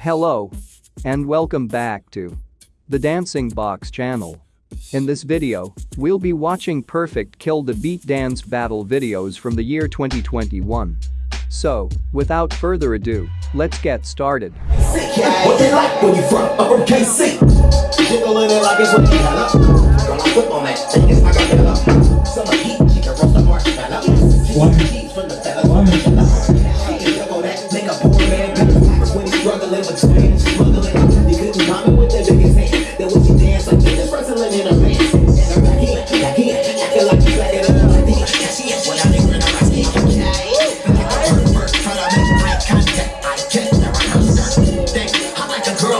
Hello. And welcome back to the Dancing Box channel. In this video, we'll be watching perfect kill the beat dance battle videos from the year 2021. So, without further ado, let's get started. Like when you from upper KC? It like it's what you. Girl, I flip on that it's. Summer heat,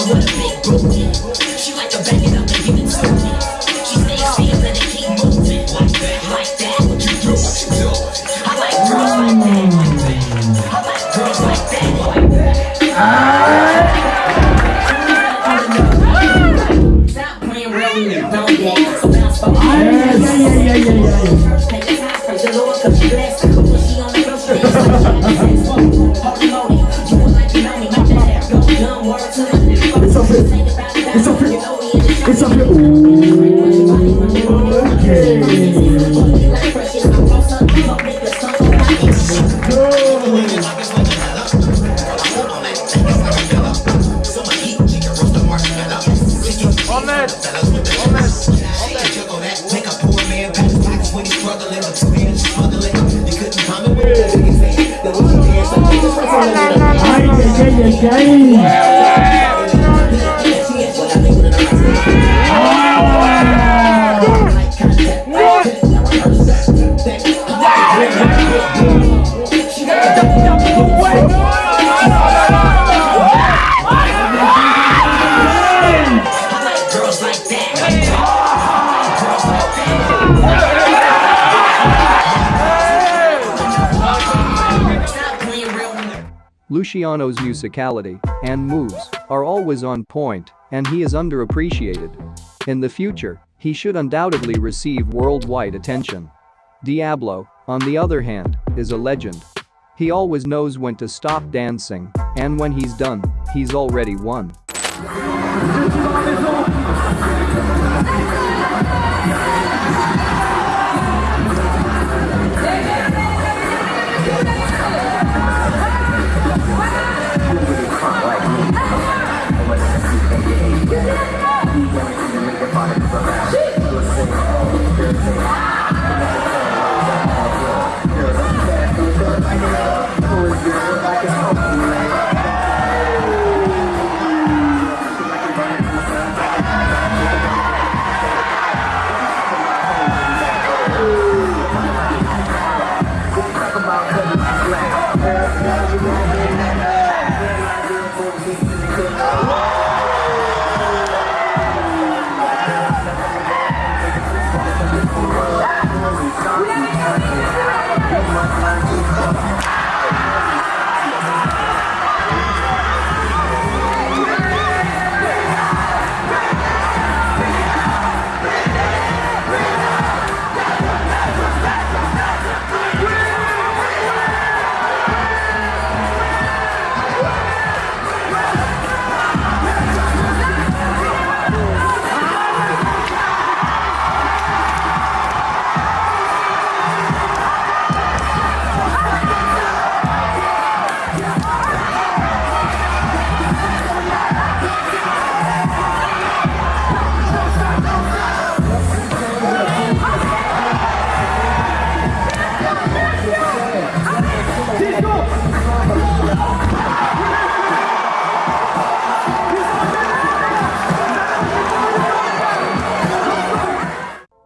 like a girl with It's up here. Summer heat, she can roast Luciano's musicality and moves are always on point, and he is underappreciated. In the future, he should undoubtedly receive worldwide attention. Diablo, on the other hand, is a legend. He always knows when to stop dancing, and when he's done, he's already won.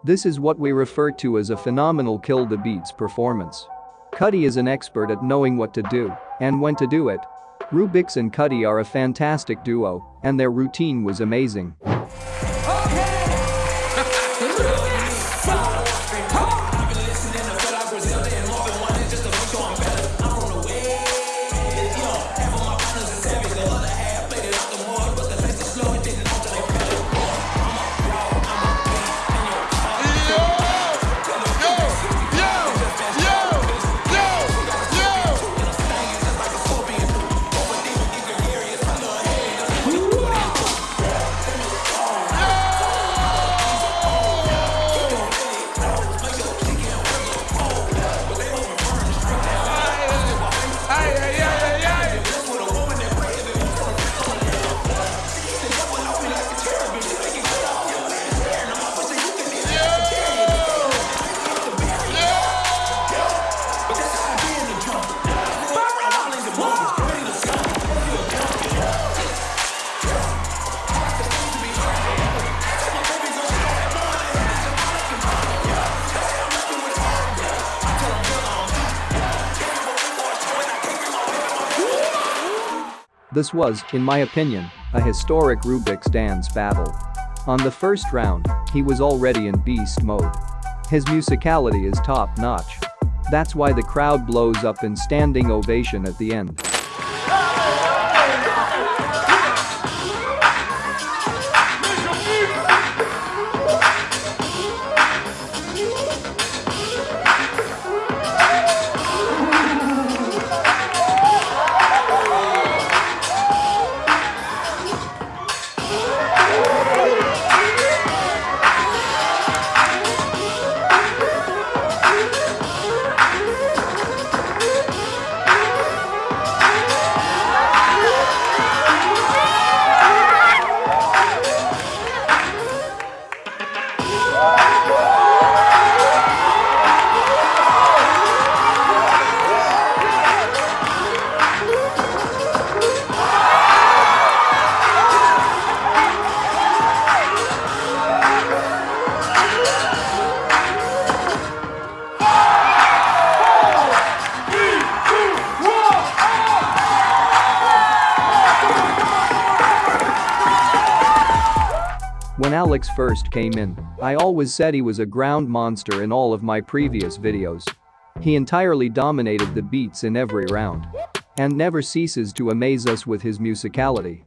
This is what we refer to as a phenomenal kill the beats performance. Cuddy is an expert at knowing what to do and when to do it. Rubix and Cuddy are a fantastic duo, and their routine was amazing. This was, in my opinion, a historic Rubik's dance battle. On the first round, he was already in beast mode. His musicality is top-notch. That's why the crowd blows up in standing ovation at the end. When Alex first came in, I always said he was a ground monster in all of my previous videos. He entirely dominated the beats in every round. And never ceases to amaze us with his musicality.